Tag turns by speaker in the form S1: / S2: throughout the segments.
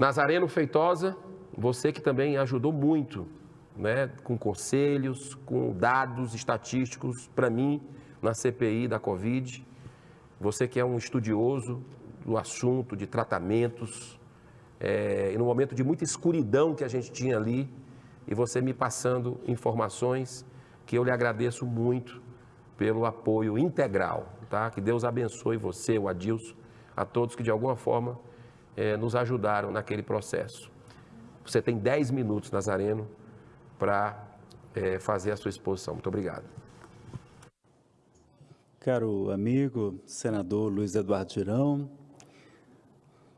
S1: Nazareno Feitosa, você que também ajudou muito, né, com conselhos, com dados estatísticos para mim na CPI da Covid. Você que é um estudioso do assunto de tratamentos, é, e no momento de muita escuridão que a gente tinha ali, e você me passando informações que eu lhe agradeço muito pelo apoio integral, tá? Que Deus abençoe você, o Adilson, a todos que de alguma forma é, nos ajudaram naquele processo. Você tem 10 minutos, Nazareno, para é, fazer a sua exposição. Muito obrigado.
S2: Caro amigo, senador Luiz Eduardo Girão,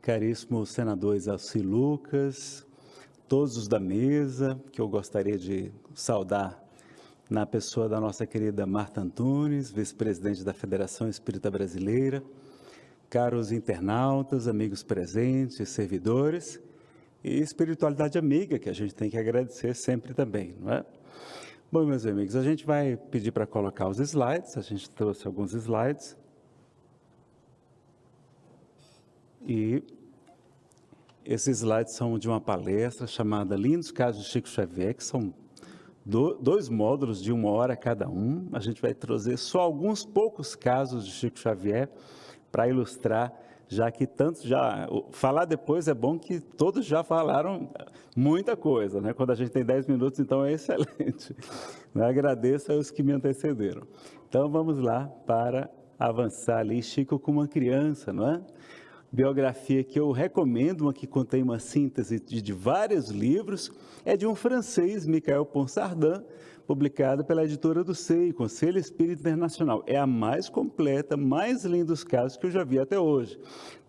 S2: caríssimo senador Isauci Lucas, todos os da mesa, que eu gostaria de saudar na pessoa da nossa querida Marta Antunes, vice-presidente da Federação Espírita Brasileira, caros internautas, amigos presentes, servidores e espiritualidade amiga, que a gente tem que agradecer sempre também, não é? Bom, meus amigos, a gente vai pedir para colocar os slides, a gente trouxe alguns slides. E esses slides são de uma palestra chamada Lindos Casos de Chico Xavier, que são do, dois módulos de uma hora cada um. A gente vai trazer só alguns poucos casos de Chico Xavier para ilustrar, já que tantos já... Falar depois é bom que todos já falaram muita coisa, né? Quando a gente tem 10 minutos, então é excelente. Eu agradeço aos que me antecederam. Então vamos lá para avançar ali, Chico com uma criança, não é? biografia que eu recomendo, uma que contém uma síntese de, de vários livros, é de um francês, Michael Ponsardin, publicada pela editora do SEI, Conselho Espírita Internacional. É a mais completa, mais linda dos casos que eu já vi até hoje.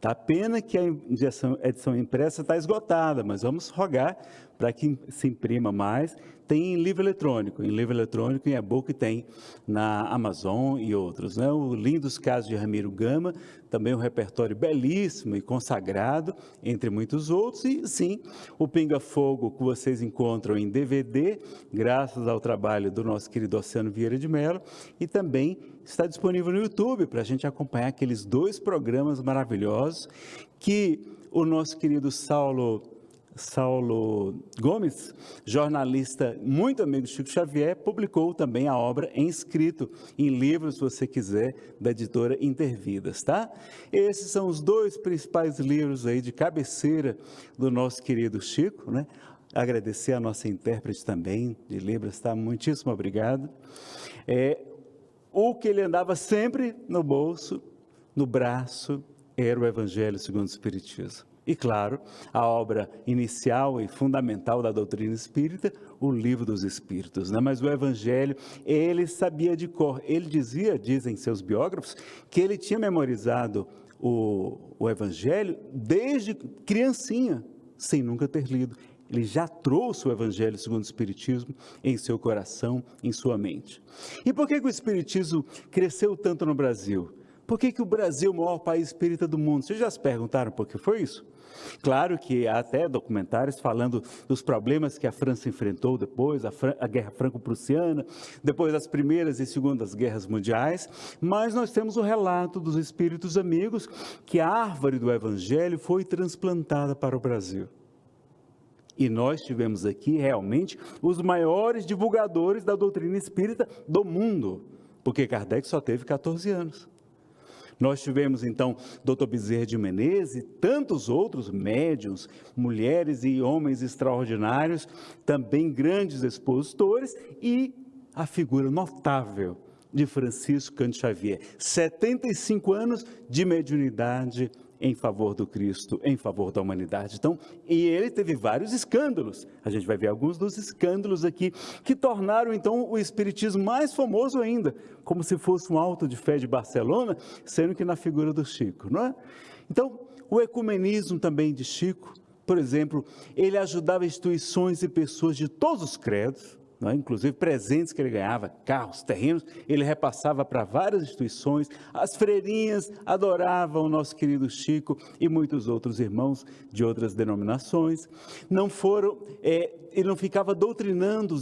S2: Tá pena que a edição, edição impressa está esgotada, mas vamos rogar para que se imprima mais. Tem em livro eletrônico, em livro eletrônico, em e-book tem na Amazon e outros. Né? O Lindos Casos de Ramiro Gama, também um repertório belíssimo e consagrado, entre muitos outros. E sim, o Pinga Fogo que vocês encontram em DVD, graças ao trabalho do nosso querido Oceano Vieira de Mello, e também está disponível no YouTube para a gente acompanhar aqueles dois programas maravilhosos que o nosso querido Saulo Saulo Gomes, jornalista muito amigo de Chico Xavier, publicou também a obra em escrito, em livros, se você quiser, da editora Intervidas, tá? Esses são os dois principais livros aí de cabeceira do nosso querido Chico, né? Agradecer a nossa intérprete também de Libras, tá? Muitíssimo obrigado. É, o que ele andava sempre no bolso, no braço, era o Evangelho segundo o Espiritismo. E, claro, a obra inicial e fundamental da doutrina espírita, o Livro dos Espíritos. Né? Mas o Evangelho, ele sabia de cor. Ele dizia, dizem seus biógrafos, que ele tinha memorizado o, o Evangelho desde criancinha, sem nunca ter lido. Ele já trouxe o Evangelho segundo o Espiritismo em seu coração, em sua mente. E por que, que o Espiritismo cresceu tanto no Brasil? Por que, que o Brasil é o maior país espírita do mundo? Vocês já se perguntaram por que foi isso? Claro que há até documentários falando dos problemas que a França enfrentou depois, a, Fran a Guerra Franco-Prussiana, depois das Primeiras e Segundas Guerras Mundiais, mas nós temos o relato dos espíritos amigos que a árvore do Evangelho foi transplantada para o Brasil. E nós tivemos aqui realmente os maiores divulgadores da doutrina espírita do mundo, porque Kardec só teve 14 anos. Nós tivemos então Dr. Bezerra de Menezes e tantos outros médiums, mulheres e homens extraordinários, também grandes expositores e a figura notável de Francisco Cândido Xavier. 75 anos de mediunidade em favor do Cristo, em favor da humanidade. Então, e ele teve vários escândalos. A gente vai ver alguns dos escândalos aqui que tornaram então o espiritismo mais famoso ainda, como se fosse um alto de fé de Barcelona, sendo que na figura do Chico, não é? Então, o ecumenismo também de Chico, por exemplo, ele ajudava instituições e pessoas de todos os credos, é? inclusive presentes que ele ganhava, carros, terrenos, ele repassava para várias instituições. As freirinhas adoravam o nosso querido Chico e muitos outros irmãos de outras denominações. Não foram, é, ele não ficava doutrinando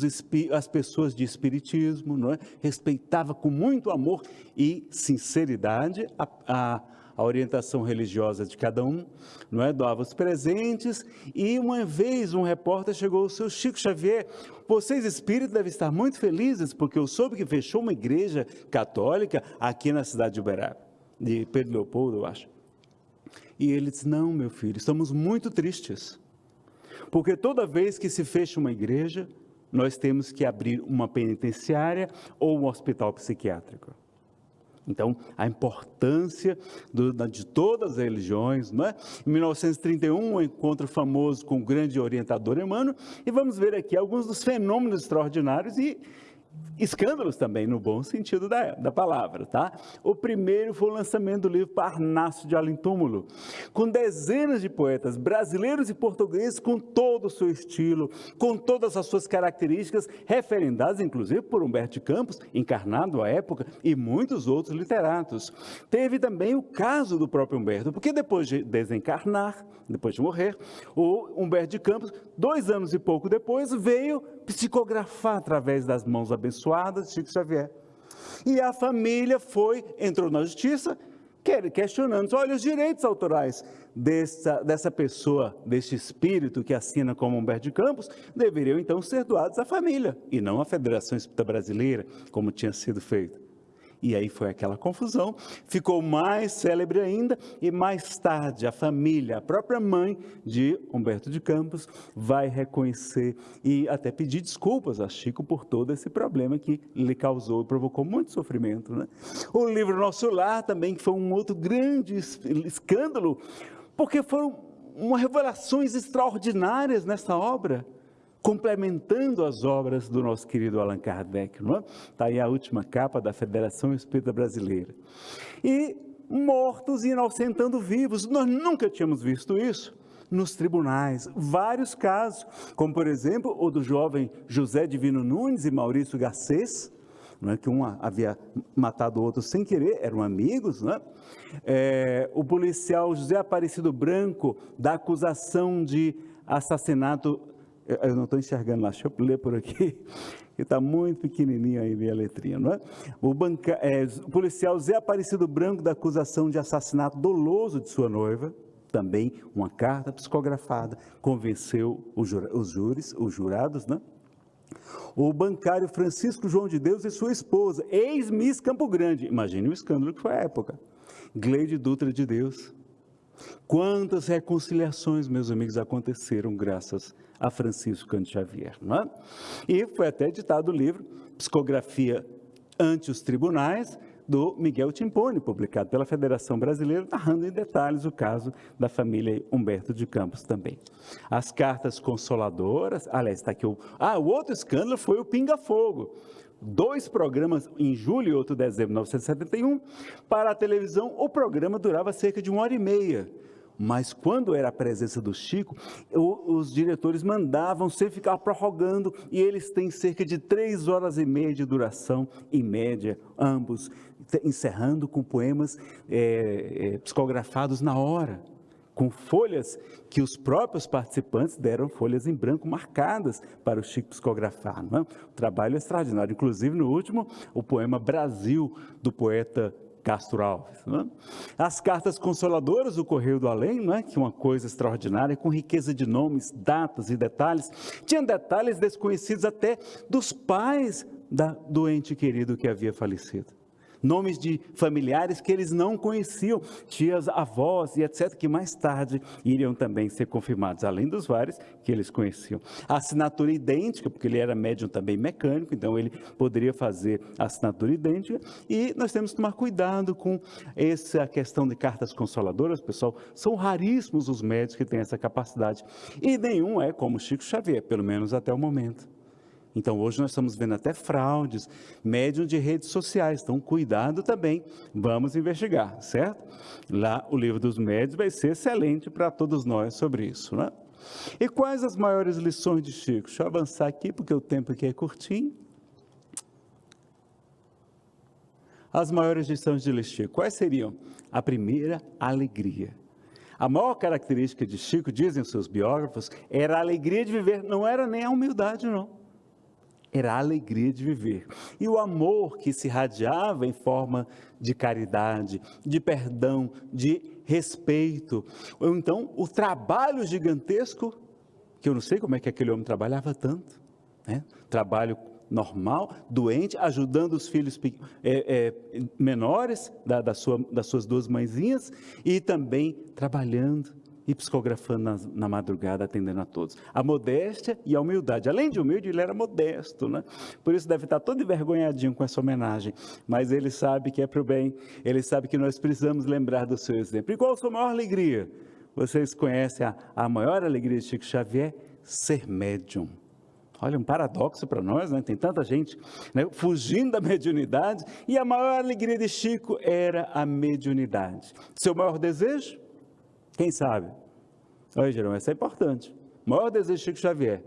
S2: as pessoas de espiritismo, não é? respeitava com muito amor e sinceridade a, a a orientação religiosa de cada um, não é? Doava os presentes e uma vez um repórter chegou ao seu Chico Xavier, vocês espíritos devem estar muito felizes porque eu soube que fechou uma igreja católica aqui na cidade de Uberaba, de Pedro Leopoldo, eu acho. E ele disse, não, meu filho, estamos muito tristes, porque toda vez que se fecha uma igreja, nós temos que abrir uma penitenciária ou um hospital psiquiátrico. Então, a importância do, de todas as religiões, não é? Em 1931, um encontro famoso com o grande orientador Emmanuel, e vamos ver aqui alguns dos fenômenos extraordinários e escândalos também, no bom sentido da, da palavra, tá? O primeiro foi o lançamento do livro Parnaso de Além Túmulo, com dezenas de poetas brasileiros e portugueses com todo o seu estilo, com todas as suas características, referendadas inclusive por Humberto de Campos, encarnado à época, e muitos outros literatos. Teve também o caso do próprio Humberto, porque depois de desencarnar, depois de morrer, o Humberto de Campos, dois anos e pouco depois, veio psicografar através das mãos abençoadas de Chico Xavier. E a família foi, entrou na justiça, questionando, olha, os direitos autorais dessa, dessa pessoa, deste espírito que assina como Humberto de Campos, deveriam então ser doados à família, e não à Federação Espírita Brasileira, como tinha sido feito. E aí foi aquela confusão, ficou mais célebre ainda, e mais tarde a família, a própria mãe de Humberto de Campos, vai reconhecer e até pedir desculpas a Chico por todo esse problema que lhe causou e provocou muito sofrimento. Né? O livro Nosso Lar também, foi um outro grande escândalo, porque foram revelações extraordinárias nessa obra complementando as obras do nosso querido Allan Kardec. Não é? Está aí a última capa da Federação Espírita Brasileira. E mortos e inocentando vivos. Nós nunca tínhamos visto isso nos tribunais. Vários casos, como por exemplo o do jovem José Divino Nunes e Maurício Garcês, é? que um havia matado o outro sem querer, eram amigos. É? É, o policial José Aparecido Branco, da acusação de assassinato eu não estou enxergando lá, deixa eu ler por aqui, que está muito pequenininho aí minha letrinha, não é? O, banca, é, o policial Zé Aparecido Branco da acusação de assassinato doloso de sua noiva, também uma carta psicografada, convenceu os, os júris, os jurados, né? O bancário Francisco João de Deus e sua esposa, ex-miss Campo Grande, imagine o escândalo que foi a época, Gleide Dutra de Deus. Quantas reconciliações, meus amigos, aconteceram graças a Francisco Cândido Xavier. É? E foi até editado o livro Psicografia ante os Tribunais, do Miguel Timpone, publicado pela Federação Brasileira, narrando em detalhes o caso da família Humberto de Campos também. As cartas consoladoras, aliás, está aqui o... Ah, o outro escândalo foi o Pinga Fogo. Dois programas, em julho e outro dezembro de 1971, para a televisão, o programa durava cerca de uma hora e meia mas quando era a presença do Chico, os diretores mandavam sempre ficar prorrogando, e eles têm cerca de três horas e meia de duração, em média, ambos, encerrando com poemas é, é, psicografados na hora com folhas que os próprios participantes deram folhas em branco marcadas para o Chico psicografar. Não é? O trabalho extraordinário. Inclusive, no último, o poema Brasil, do poeta Castro Alves. É? As cartas consoladoras do Correio do Além, não é? que é uma coisa extraordinária, com riqueza de nomes, datas e detalhes. Tinha detalhes desconhecidos até dos pais da doente querido que havia falecido nomes de familiares que eles não conheciam, tias, avós e etc., que mais tarde iriam também ser confirmados, além dos vários que eles conheciam. A assinatura idêntica, porque ele era médium também mecânico, então ele poderia fazer a assinatura idêntica, e nós temos que tomar cuidado com essa questão de cartas consoladoras, pessoal, são raríssimos os médios que têm essa capacidade, e nenhum é como Chico Xavier, pelo menos até o momento. Então, hoje nós estamos vendo até fraudes, médium de redes sociais. Então, cuidado também, vamos investigar, certo? Lá, o livro dos médios vai ser excelente para todos nós sobre isso, né? E quais as maiores lições de Chico? Deixa eu avançar aqui, porque o tempo aqui é curtinho. As maiores lições de Chico, quais seriam? A primeira, alegria. A maior característica de Chico, dizem seus biógrafos, era a alegria de viver, não era nem a humildade, não era a alegria de viver. E o amor que se irradiava em forma de caridade, de perdão, de respeito. Ou então o trabalho gigantesco, que eu não sei como é que aquele homem trabalhava tanto. Né? Trabalho normal, doente, ajudando os filhos é, é, menores da, da sua, das suas duas mãezinhas e também trabalhando e psicografando na, na, madrugada, atendendo a todos. A modéstia e a humildade. Além de humilde, ele era modesto, né? Por isso deve estar todo envergonhadinho com essa homenagem. Mas ele sabe que é para o bem, ele sabe que nós precisamos lembrar do seu exemplo. E qual a sua maior alegria? Vocês conhecem a, a maior alegria de Chico Xavier? Ser médium. Olha, um paradoxo para nós, né? Tem tanta gente né? fugindo da mediunidade e a maior alegria de Chico era a mediunidade. Seu maior desejo? Quem sabe? Olha, Jerônimo, isso é importante. O maior desejo de Chico Xavier.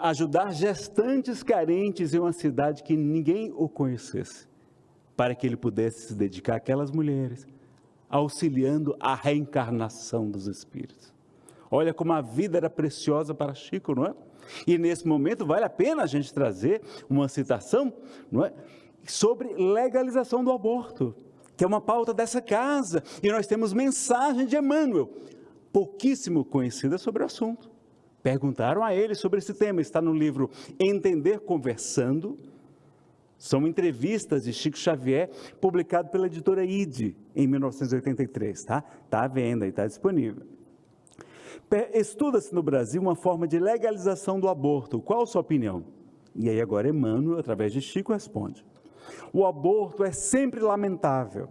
S2: Ajudar gestantes carentes em uma cidade que ninguém o conhecesse, para que ele pudesse se dedicar àquelas mulheres, auxiliando a reencarnação dos espíritos. Olha como a vida era preciosa para Chico, não é? E nesse momento vale a pena a gente trazer uma citação, não é? Sobre legalização do aborto que é uma pauta dessa casa, e nós temos mensagem de Emmanuel, pouquíssimo conhecida sobre o assunto. Perguntaram a ele sobre esse tema, está no livro Entender Conversando, são entrevistas de Chico Xavier, publicado pela editora ID, em 1983, tá? Está à venda e está disponível. Estuda-se no Brasil uma forma de legalização do aborto. Qual a sua opinião? E aí agora Emmanuel, através de Chico, responde. O aborto é sempre lamentável,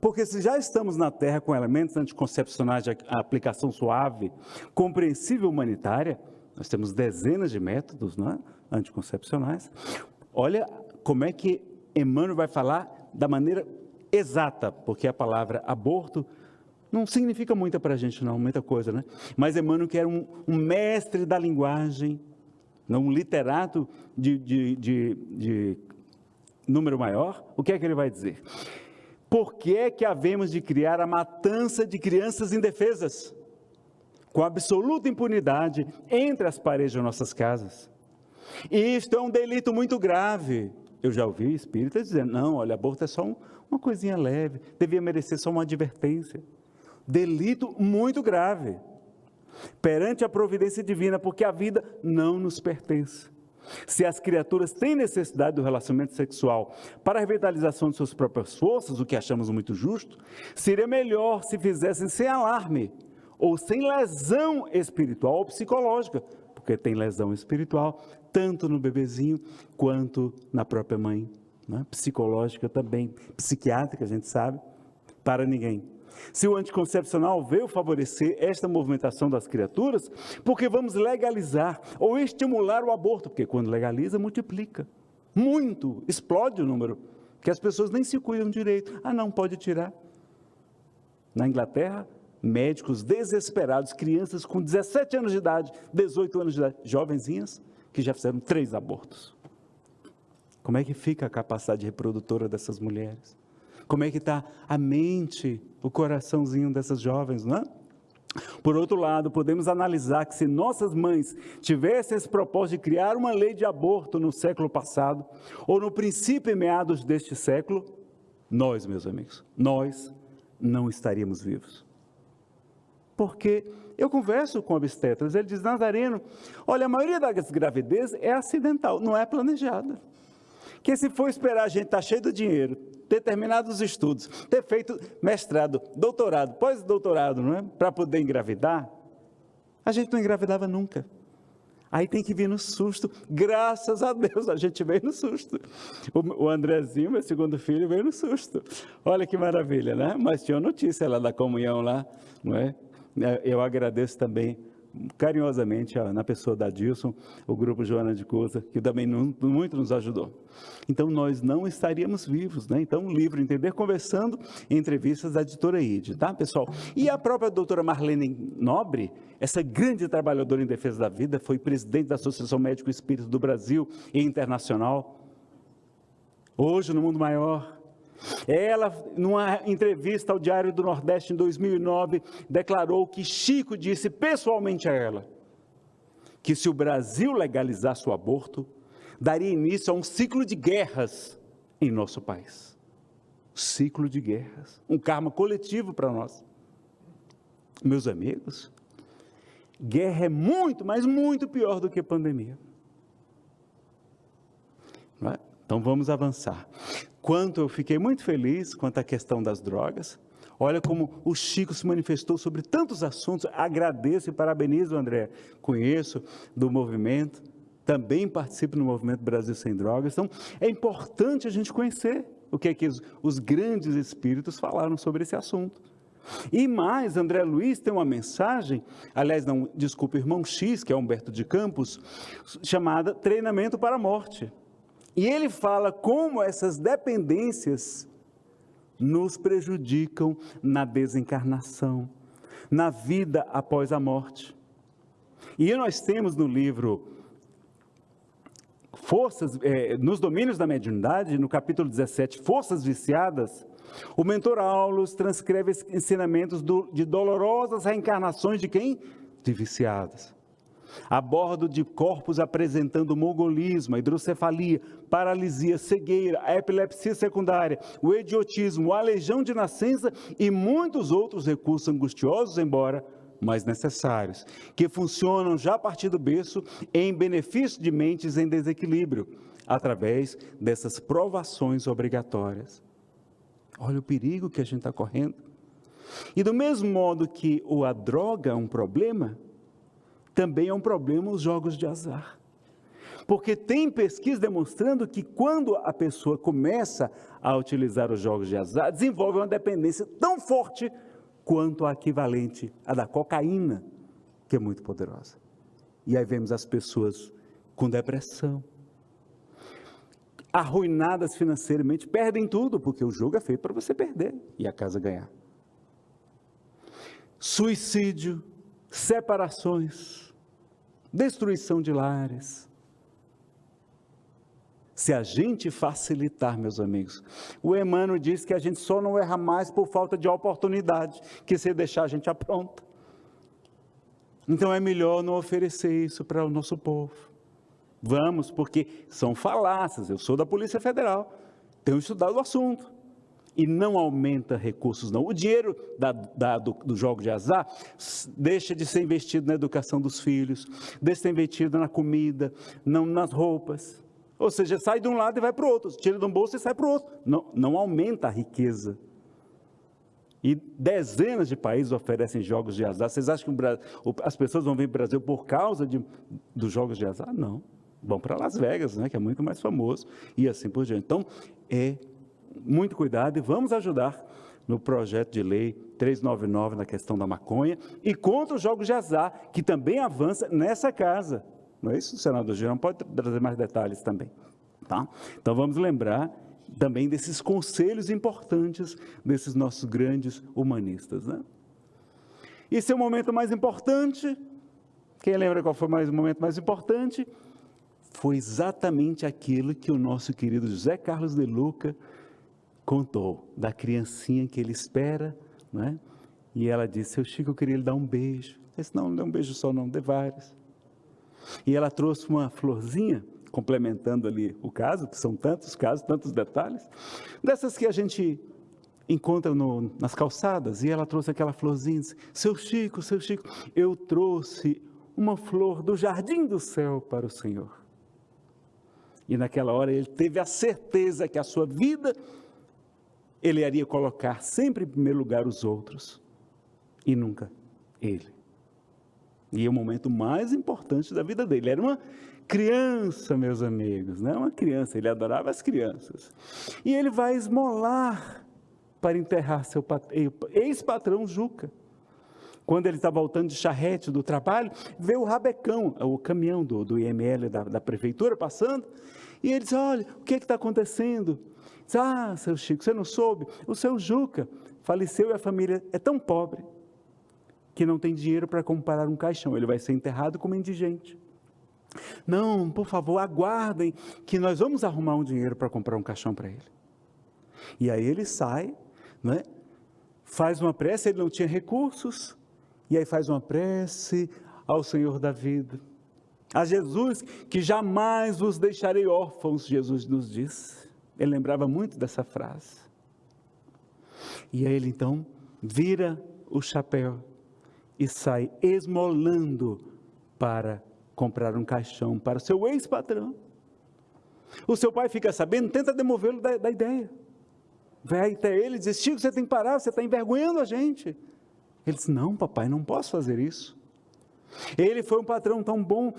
S2: porque se já estamos na Terra com elementos anticoncepcionais de aplicação suave, compreensível humanitária, nós temos dezenas de métodos é? anticoncepcionais. Olha como é que Emmanuel vai falar da maneira exata, porque a palavra aborto não significa muita para a gente, não, muita coisa, né? Mas Emmanuel, que era um, um mestre da linguagem, não um literato de, de, de, de número maior, o que é que ele vai dizer? Por que é que havemos de criar a matança de crianças indefesas, com absoluta impunidade, entre as paredes de nossas casas? E isto é um delito muito grave. Eu já ouvi espíritas dizendo, não, olha, aborto é só um, uma coisinha leve, devia merecer só uma advertência. Delito muito grave, perante a providência divina, porque a vida não nos pertence. Se as criaturas têm necessidade do relacionamento sexual para a revitalização de suas próprias forças, o que achamos muito justo, seria melhor se fizessem sem alarme ou sem lesão espiritual ou psicológica, porque tem lesão espiritual tanto no bebezinho quanto na própria mãe, né? psicológica também, psiquiátrica, a gente sabe, para ninguém. Se o anticoncepcional veio favorecer esta movimentação das criaturas, porque vamos legalizar ou estimular o aborto, porque quando legaliza, multiplica. Muito, explode o número, que as pessoas nem se cuidam direito. Ah, não, pode tirar. Na Inglaterra, médicos desesperados, crianças com 17 anos de idade, 18 anos de idade, jovenzinhas, que já fizeram três abortos. Como é que fica a capacidade reprodutora dessas mulheres? Como é que está a mente, o coraçãozinho dessas jovens, não é? Por outro lado, podemos analisar que se nossas mães tivessem esse propósito de criar uma lei de aborto no século passado, ou no princípio e meados deste século, nós, meus amigos, nós não estaríamos vivos. Porque eu converso com obstetras, ele diz, Nazareno, olha, a maioria das gravidezes é acidental, não é planejada. Que se for esperar a gente estar tá cheio de dinheiro, ter terminado os estudos, ter feito mestrado, doutorado, pós-doutorado, não é? Para poder engravidar, a gente não engravidava nunca. Aí tem que vir no susto. Graças a Deus a gente veio no susto. O Andrezinho, meu segundo filho, veio no susto. Olha que maravilha, né? Mas tinha notícia lá da comunhão lá, não é? Eu agradeço também carinhosamente na pessoa da Dilson, o grupo Joana de Cousa, que também muito nos ajudou. Então, nós não estaríamos vivos, né? Então, o livro Entender Conversando, entrevistas da editora ID, tá, pessoal? E a própria doutora Marlene Nobre, essa grande trabalhadora em defesa da vida, foi presidente da Associação Médico Espírito do Brasil e Internacional. Hoje, no mundo maior, ela, numa entrevista ao Diário do Nordeste em 2009, declarou que Chico disse pessoalmente a ela que se o Brasil legalizasse o aborto, daria início a um ciclo de guerras em nosso país. Ciclo de guerras, um karma coletivo para nós. Meus amigos, guerra é muito, mas muito pior do que pandemia. É? Então vamos avançar. Quanto eu fiquei muito feliz quanto à questão das drogas, Olha como o Chico se manifestou sobre tantos assuntos. Agradeço e parabenizo, André. Conheço do movimento, também participo no movimento Brasil Sem Drogas. Então, é importante a gente conhecer o que é que os, grandes espíritos falaram sobre esse assunto. E mais, André Luiz tem uma mensagem, aliás, não, desculpa, irmão X, que é Humberto de Campos, chamada Treinamento para a Morte. E ele fala como essas dependências nos prejudicam na desencarnação, na vida após a morte. E nós temos no livro Forças, é, nos domínios da mediunidade, no capítulo 17, Forças Viciadas, o mentor Aulus transcreve ensinamentos do, de dolorosas reencarnações de quem? De viciadas a bordo de corpos apresentando mongolismo, hidrocefalia, paralisia, cegueira, epilepsia secundária, o idiotismo, a aleijão de nascença e muitos outros recursos angustiosos, embora mais necessários, que funcionam já a partir do berço em benefício de mentes em desequilíbrio, através dessas provações obrigatórias. Olha o perigo que a gente está correndo. E do mesmo modo que a droga é um problema, também é um problema os jogos de azar. Porque tem pesquisa demonstrando que quando a pessoa começa a utilizar os jogos de azar, desenvolve uma dependência tão forte quanto a equivalente à da cocaína, que é muito poderosa. E aí vemos as pessoas com depressão, arruinadas financeiramente, perdem tudo, porque o jogo é feito para você perder e a casa ganhar. Suicídio, separações, destruição de lares. Se a gente facilitar, meus amigos, o Emmanuel diz que a gente só não erra mais por falta de oportunidade, que se deixar a gente apronta. Então é melhor não oferecer isso para o nosso povo. Vamos, porque são falácias. Eu sou da Polícia Federal, tenho estudado o assunto e não aumenta recursos, não. O dinheiro da, da, do, do, jogo de azar deixa de ser investido na educação dos filhos, deixa de ser investido na comida, não nas roupas. Ou seja, sai de um lado e vai para o outro, tira de um bolso e sai para o outro. Não, não aumenta a riqueza. E dezenas de países oferecem jogos de azar. Vocês acham que Brasil, as pessoas vão vir para o Brasil por causa de, dos jogos de azar? Não. Vão para Las Vegas, né, que é muito mais famoso, e assim por diante. Então, é muito cuidado e vamos ajudar no projeto de lei 399 na questão da maconha e contra os jogos de azar, que também avança nessa casa. Não é isso, senador Girão? Pode trazer mais detalhes também. Tá? Então vamos lembrar também desses conselhos importantes desses nossos grandes humanistas. Né? E seu momento mais importante, quem lembra qual foi mais, o momento mais importante? Foi exatamente aquilo que o nosso querido José Carlos de Luca contou da criancinha que ele espera, né? E ela disse: Seu Chico, eu queria lhe dar um beijo. Ele disse: Não, não dê um beijo só, não, dê vários. E ela trouxe uma florzinha, complementando ali o caso, que são tantos casos, tantos detalhes, dessas que a gente encontra no, nas calçadas. E ela trouxe aquela florzinha: disse, Seu Chico, seu Chico, eu trouxe uma flor do jardim do céu para o Senhor. E naquela hora ele teve a certeza que a sua vida ele iria colocar sempre em primeiro lugar os outros e nunca ele. E é o momento mais importante da vida dele. Era uma criança, meus amigos, né? Uma criança, ele adorava as crianças. E ele vai esmolar para enterrar seu ex-patrão Juca. Quando ele está voltando de charrete do trabalho, vê o rabecão, o caminhão do, do IML da, da prefeitura passando, e ele diz: Olha, o que é está acontecendo? Ah, seu Chico, você não soube? O seu Juca faleceu e a família é tão pobre que não tem dinheiro para comprar um caixão. Ele vai ser enterrado como indigente. Não, por favor, aguardem que nós vamos arrumar um dinheiro para comprar um caixão para ele. E aí ele sai, né? faz uma prece, ele não tinha recursos, e aí faz uma prece ao Senhor da vida. A Jesus que jamais vos deixarei órfãos, Jesus nos diz. Ele lembrava muito dessa frase. E aí ele então vira o chapéu e sai esmolando para comprar um caixão para o seu ex-patrão. O seu pai fica sabendo, tenta demovê-lo da, da, ideia. Vai até ele e diz: Chico, você tem que parar, você está envergonhando a gente. Ele diz: Não, papai, não posso fazer isso. Ele foi um patrão tão bom,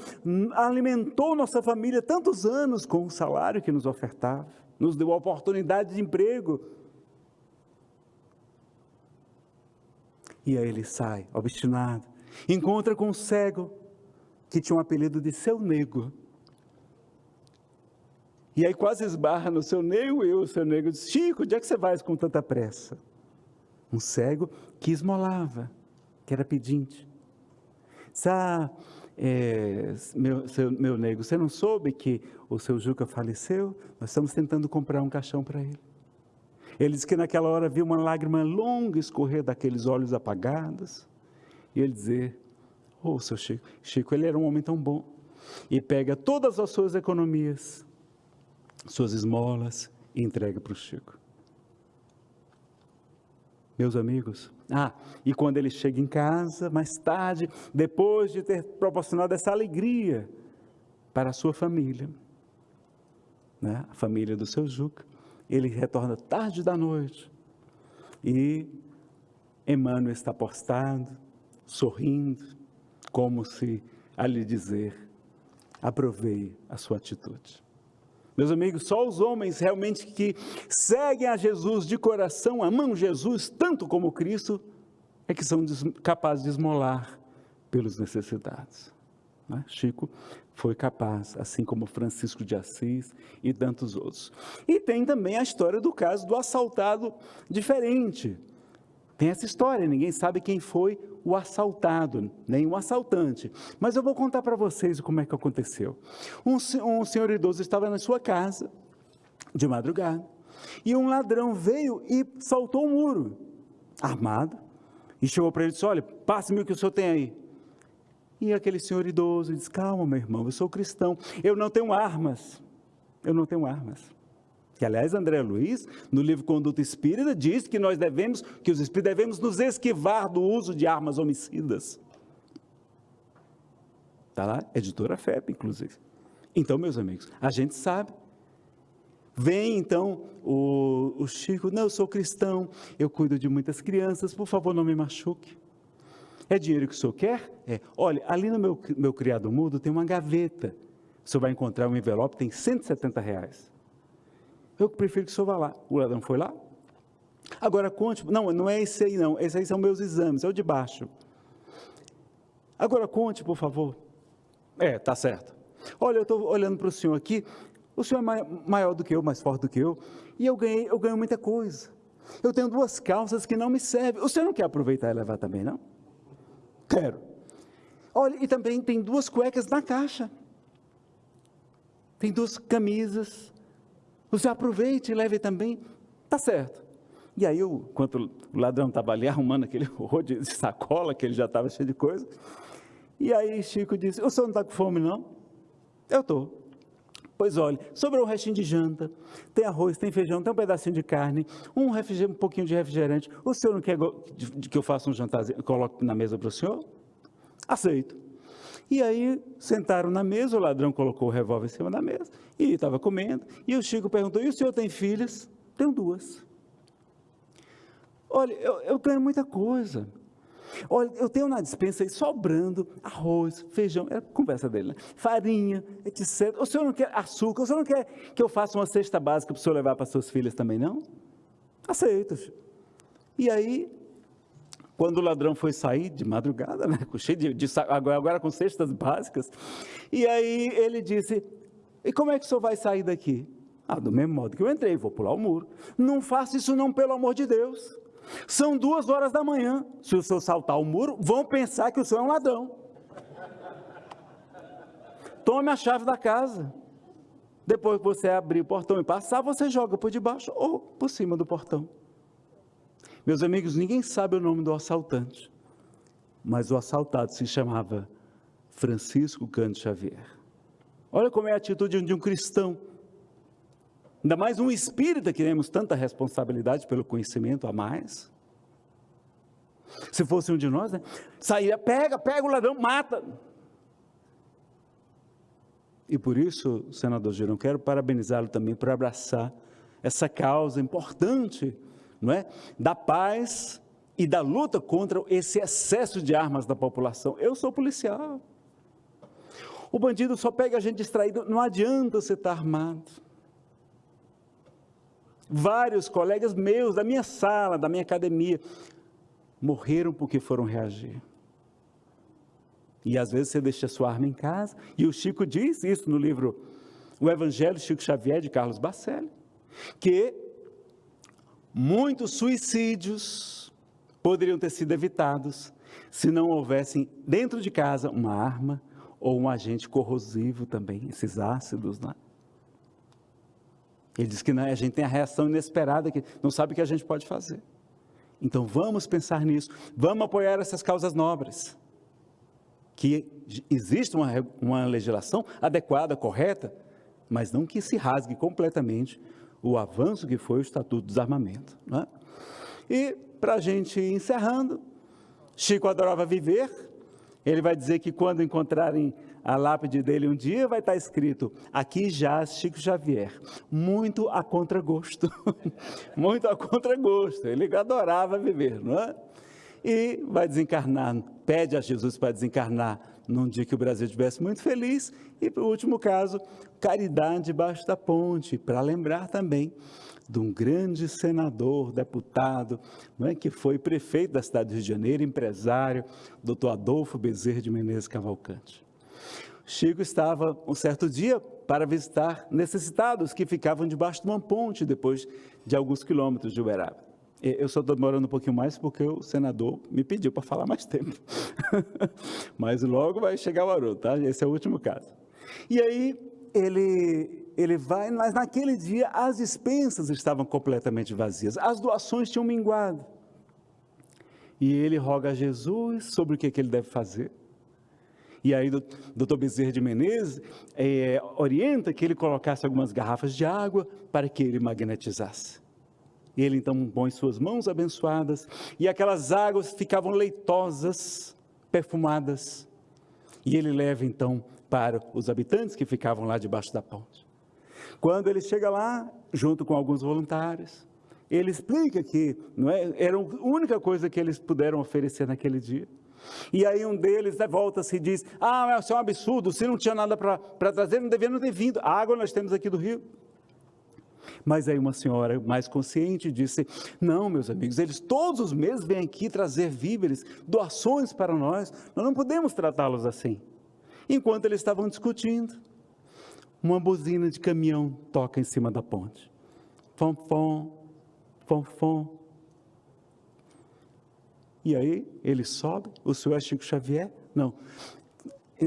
S2: alimentou nossa família tantos anos com o salário que nos ofertava, nos deu oportunidade de emprego. E aí ele sai, obstinado, encontra com um cego que tinha um apelido de seu nego. E aí quase esbarra no seu nego, e o seu nego diz, Chico, onde é que você vai com tanta pressa? Um cego que esmolava, que era pedinte. Sá, é, meu, seu, meu nego, você não soube que o seu Juca faleceu? Nós estamos tentando comprar um caixão para ele. Ele disse que naquela hora viu uma lágrima longa escorrer daqueles olhos apagados. E ele dizer, oh, seu Chico, Chico, ele era um homem tão bom. E pega todas as suas economias, suas esmolas e entrega para o Chico. Meus amigos, ah, e quando ele chega em casa, mais tarde, depois de ter proporcionado essa alegria para a sua família, né, a família do seu Juca, ele retorna tarde da noite e Emmanuel está postado, sorrindo, como se a lhe dizer: aprovei a sua atitude. Meus amigos, só os homens realmente que seguem a Jesus de coração, amam Jesus tanto como Cristo, é que são capazes de esmolar pelos necessitados. Né? Chico foi capaz, assim como Francisco de Assis e tantos outros. E tem também a história do caso do assaltado diferente. Tem essa história, ninguém sabe quem foi o assaltado, nem o assaltante. Mas eu vou contar para vocês como é que aconteceu. Um, um senhor idoso estava na sua casa, de madrugada, e um ladrão veio e saltou o muro, armado, e chegou para ele e disse: Olha, passe-me o que o senhor tem aí. E aquele senhor idoso disse: Calma, meu irmão, eu sou cristão, eu não tenho armas. Eu não tenho armas. Que, aliás, André Luiz, no livro Conduta Espírita, diz que nós devemos, que os espíritos devemos nos esquivar do uso de armas homicidas. Está lá, editora FEP, inclusive. Então, meus amigos, a gente sabe. Vem então o, o Chico, não, eu sou cristão, eu cuido de muitas crianças, por favor, não me machuque. É dinheiro que o senhor quer? É. Olha, ali no meu, meu criado mudo tem uma gaveta. O senhor vai encontrar um envelope, tem 170 reais. Eu prefiro que o senhor vá lá. O ladrão foi lá. Agora conte, não, não é esse aí não, esse aí são meus exames, é o de baixo. Agora conte, por favor. É, tá certo. Olha, eu estou olhando para o senhor aqui, o senhor é maior do que eu, mais forte do que eu, e eu ganhei, eu ganho muita coisa. Eu tenho duas calças que não me servem. O senhor não quer aproveitar e levar também, não? Quero. Olha, e também tem duas cuecas na caixa. Tem duas camisas. Você aproveite e leve também. Tá certo. E aí, eu, enquanto o ladrão estava ali arrumando aquele rolo de sacola, que ele já estava cheio de coisa, e aí Chico disse, o senhor não está com fome, não? Eu estou. Pois olha, sobrou um restinho de janta, tem arroz, tem feijão, tem um pedacinho de carne, um, um pouquinho de refrigerante. O senhor não quer que eu faça um jantarzinho, coloque na mesa para o senhor? Aceito. E aí sentaram na mesa, o ladrão colocou o revólver em cima da mesa e estava comendo. E o Chico perguntou: E o senhor tem filhas? Tenho duas. Olha, eu, eu ganho muita coisa. Olha, eu tenho na dispensa aí sobrando arroz, feijão, é a conversa dele, né? farinha, etc. O senhor não quer açúcar? O senhor não quer que eu faça uma cesta básica para o senhor levar para suas filhas também, não? Aceito. E aí quando o ladrão foi sair de madrugada, né, cheio de, de agora, agora com cestas básicas, e aí ele disse: E como é que o senhor vai sair daqui? Ah, do mesmo modo que eu entrei, vou pular o muro. Não faça isso, não, pelo amor de Deus. São duas horas da manhã. Se o senhor saltar o muro, vão pensar que o senhor é um ladrão. Tome a chave da casa. Depois que você abrir o portão e passar, você joga por debaixo ou por cima do portão. Meus amigos, ninguém sabe o nome do assaltante, mas o assaltado se chamava Francisco Cândido Xavier. Olha como é a atitude de um cristão. Ainda mais um espírita que temos tanta responsabilidade pelo conhecimento a mais. Se fosse um de nós, né? saía, pega, pega o ladrão, mata. E por isso, senador Girão, quero parabenizá-lo também por abraçar essa causa importante, não é? Da paz e da luta contra esse excesso de armas da população. Eu sou policial. O bandido só pega a gente distraído, não adianta você estar armado. Vários colegas meus da minha sala, da minha academia, morreram porque foram reagir. E às vezes você deixa sua arma em casa, e o Chico diz isso no livro O Evangelho Chico Xavier, de Carlos Bacelli, que muitos suicídios poderiam ter sido evitados se não houvessem dentro de casa uma arma ou um agente corrosivo também, esses ácidos, né? Ele diz que né, a gente tem a reação inesperada, que não sabe o que a gente pode fazer. Então vamos pensar nisso, vamos apoiar essas causas nobres. Que existe uma, uma legislação adequada, correta, mas não que se rasgue completamente o avanço que foi o Estatuto do Desarmamento. Né? E, para a gente ir encerrando, Chico adorava viver, ele vai dizer que quando encontrarem a lápide dele um dia, vai estar escrito: Aqui jaz Chico Xavier. Muito a contragosto. Muito a contragosto. Ele adorava viver, não é? E vai desencarnar, pede a Jesus para desencarnar num dia que o Brasil estivesse muito feliz. E, o último caso, caridade debaixo da ponte, para lembrar também de um grande senador, deputado, não é, que foi prefeito da cidade do Rio de Janeiro, empresário, doutor Adolfo Bezerra de Menezes Cavalcante. Chico estava um certo dia para visitar necessitados que ficavam debaixo de uma ponte depois de alguns quilômetros de Uberaba. Eu só estou demorando um pouquinho mais porque o senador me pediu para falar mais tempo. Mas logo vai chegar o Haroldo, tá? Esse é o último caso. E aí ele ele vai, mas naquele dia as dispensas estavam completamente vazias, as doações tinham minguado. E ele roga a Jesus sobre o que, que ele deve fazer. E aí o doutor Bezerra de Menezes é, orienta que ele colocasse algumas garrafas de água para que ele magnetizasse. Ele então põe suas mãos abençoadas e aquelas águas ficavam leitosas, perfumadas. E ele leva então para os habitantes que ficavam lá debaixo da ponte. Quando ele chega lá, junto com alguns voluntários, ele explica que não é, era a única coisa que eles puderam oferecer naquele dia. E aí um deles né, volta-se e diz, ah, isso é um absurdo, se não tinha nada para trazer, não devia não ter vindo, a água nós temos aqui do rio. Mas aí uma senhora mais consciente disse, não meus amigos, eles todos os meses vêm aqui trazer víveres, doações para nós, nós não podemos tratá-los assim. Enquanto eles estavam discutindo, uma buzina de caminhão toca em cima da ponte. Fom, fom, fom, fom. E aí ele sobe, o senhor é Chico Xavier? Não,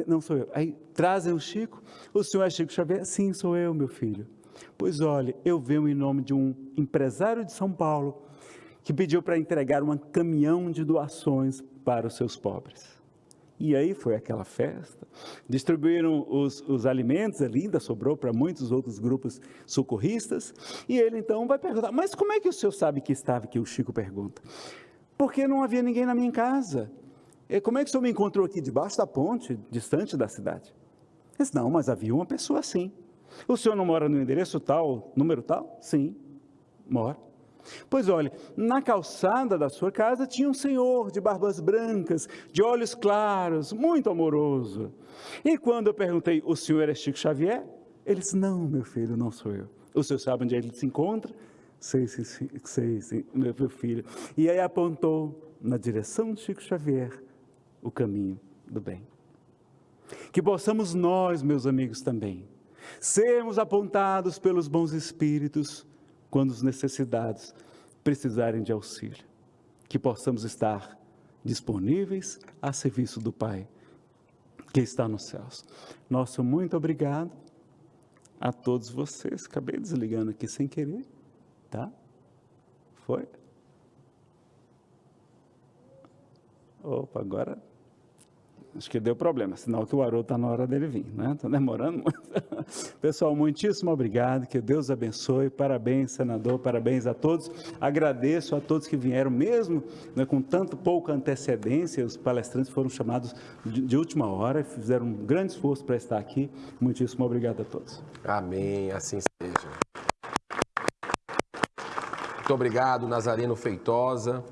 S2: não sou eu. Aí trazem o Chico, o senhor é Chico Xavier? Sim, sou eu, meu filho. Pois olhe, eu venho em nome de um empresário de São Paulo que pediu para entregar um caminhão de doações para os seus pobres. E aí foi aquela festa. Distribuíram os, os alimentos ali, ainda sobrou para muitos outros grupos socorristas. E ele então vai perguntar: Mas como é que o senhor sabe que estava aqui? O Chico pergunta. Porque não havia ninguém na minha casa. E como é que o senhor me encontrou aqui debaixo da ponte, distante da cidade? Ele disse, não, mas havia uma pessoa assim. O senhor não mora no endereço tal, número tal? Sim, mora. Pois olhe, na calçada da sua casa tinha um senhor de barbas brancas, de olhos claros, muito amoroso. E quando eu perguntei, o senhor é Chico Xavier? Ele disse, não, meu filho, não sou eu. O senhor sabe onde ele se encontra? Sei, sei, sei meu filho. E aí apontou na direção de Chico Xavier o caminho do bem. Que possamos nós, meus amigos, também, sermos apontados pelos bons espíritos, quando os necessitados precisarem de auxílio. Que possamos estar disponíveis a serviço do Pai que está nos céus. Nosso muito obrigado a todos vocês. Acabei desligando aqui sem querer, tá? Foi? Opa, agora Acho que deu problema, sinal que o Haroldo está na hora dele vir, né? Está demorando muito. Pessoal, muitíssimo obrigado, que Deus abençoe, parabéns, senador, parabéns a todos. Agradeço a todos que vieram, mesmo né, com tanto pouca antecedência, os palestrantes foram chamados de, de última hora, fizeram um grande esforço para estar aqui. Muitíssimo obrigado a todos.
S1: Amém, assim seja. Muito obrigado, Nazareno Feitosa.